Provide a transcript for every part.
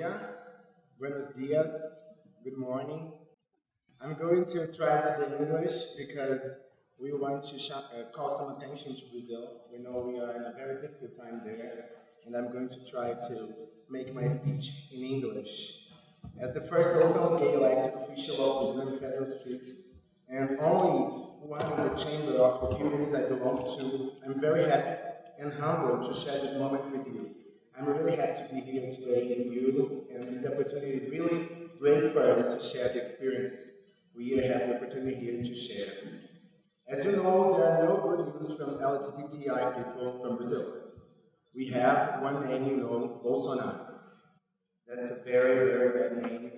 dia, buenos dias, good morning. I'm going to try to do English because we want to uh, call some attention to Brazil. We know we are in a very difficult time there, and I'm going to try to make my speech in English. As the first openly gay elected official of Brazilian Federal Street, and only one in the chamber of the buildings I belong to, I'm very happy and humbled to share this moment with you. I'm really happy to be here today with you, and this opportunity is really great for us to share the experiences we have the opportunity here to share. As you know, there are no good news from LGBTI people from Brazil. We have one name you know, Bolsonaro. That's a very, very bad name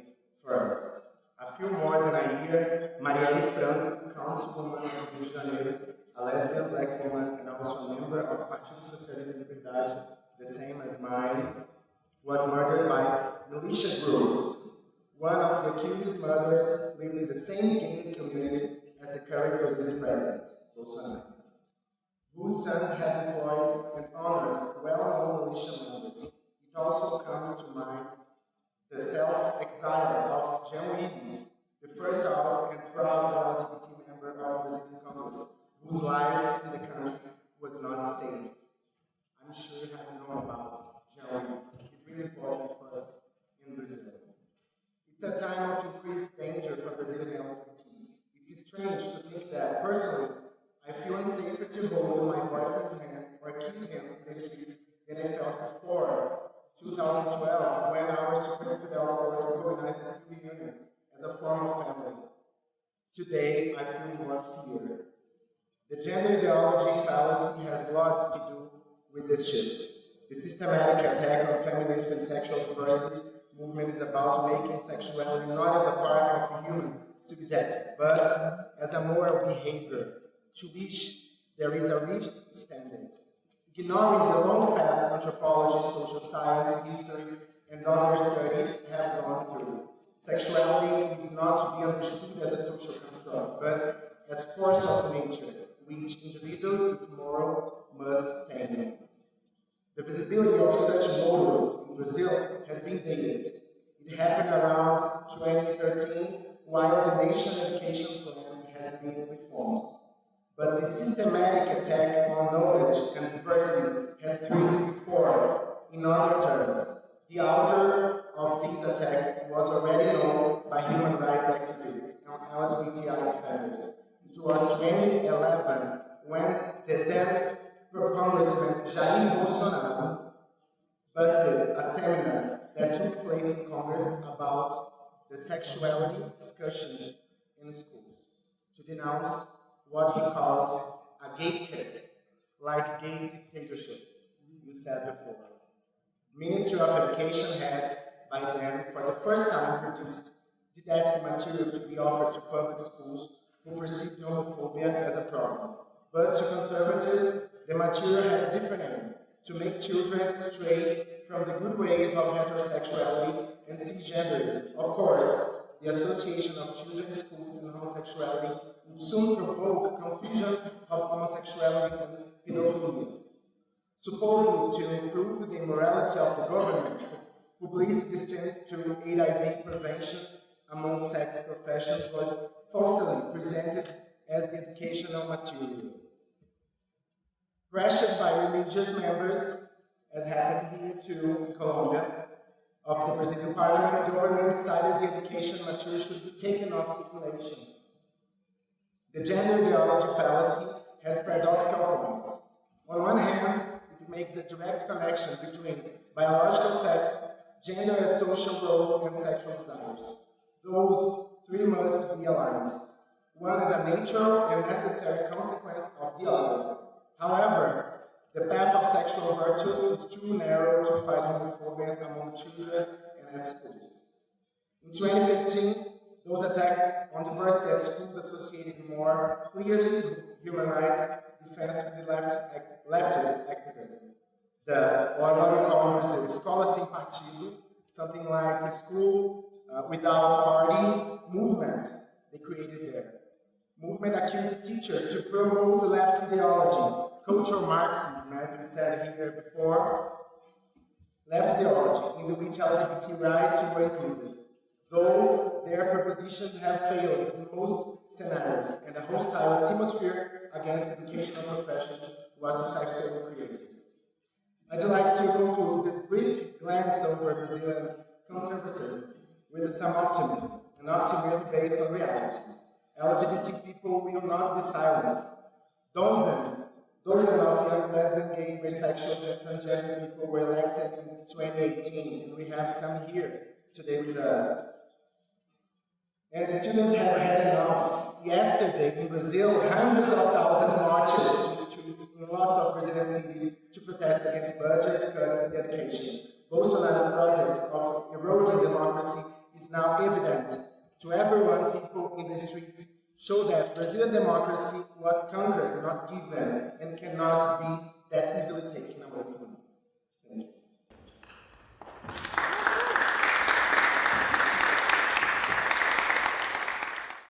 for us. A few more than a year, Marielle Franco, councilwoman of Rio de Janeiro, a lesbian black woman and also a member of Partido Socialista de Liberdade, the same as mine, was murdered by militia groups. One of the accused mothers lived in the same gated community as the current Brazilian president, Bolsonaro, whose sons had employed and honored well-known militia members. It also comes to mind the self-exile of Jean Wyllys, the first out and proud LGBT member of Brazilian Congress, whose life in the country was not safe. I'm sure you have known about Jean Wyllys. He's really important for us in Brazil. It's a time of increased danger for Brazilian LGBTs. It's strange to think that, personally, I feel unsafer to hold my boyfriend's hand or kiss him in the streets than I felt before 2012 when our Supreme Federal Court recognized the civil union as a form of family. Today, I feel more fear. The gender ideology fallacy has lots to do with this shift. The systematic attack on feminist and sexual diversity movement is about making sexuality not as a part of human subject, but as a moral behavior to which there is a rigid standard. Ignoring the long path anthropology, social science, history, and other studies have gone through. Sexuality is not to be understood as a social construct, but as force of nature, which individuals with moral must tame. The visibility of such Brazil has been dated. It happened around 2013 while the National Education Plan has been reformed. But the systematic attack on knowledge and diversity has thrived before. In other terms, the author of these attacks was already known by human rights activists and LGBTI defenders. It was 2011 when the then Congressman Jair Bolsonaro busted a seminar that took place in Congress about the sexuality discussions in schools to denounce what he called a gay kit, like gay dictatorship, you said before. Ministry of Education had, by then, for the first time produced didactic material to be offered to public schools who perceived homophobia as a problem. But to conservatives, the material had a different aim, to make children stray from the good ways of heterosexuality and cisgenderism. Of course, the association of children's schools and homosexuality would soon provoke confusion of homosexuality and pedophilia. Supposedly to improve the morality of the government, publicity destined to HIV prevention among sex professions was falsely presented as the educational material. Pressured by religious members, as happened here too in Colombia, of the Brazilian parliament, the government decided the education material should be taken off circulation. The gender ideology fallacy has paradoxical points. On one hand, it makes a direct connection between biological sex, gender as social roles, and sexual desires. Those three must be aligned. One is a natural and necessary consequence of the other. However, the path of sexual virtue is too narrow to fight homophobia among children and at schools. In 2015, those attacks on diversity at schools associated more clearly human rights defense with the left act, leftist activism. The, what we call in Brazil, escola sem partido, something like a school uh, without party movement they created there. Movement accused teachers to promote left ideology, cultural Marxism, as we said here before, left ideology in which LGBT rights were included, though their propositions have failed in most scenarios and a hostile atmosphere against educational professions was successfully created. I'd like to conclude this brief glance over Brazilian conservatism with some optimism, an optimism based on reality. LGBT people will not be silenced. Dozen, dozen of young lesbian, gay, bisexuals, and transgender people were elected in 2018, and we have some here today with us. And students have had enough. Yesterday in Brazil, hundreds of thousands marched to streets in lots of Brazilian cities to protest against budget cuts in education. Bolsonaro's project of eroding democracy is now evident to everyone. People in the streets show that Brazilian democracy was conquered, not given, and cannot be that easily taken away from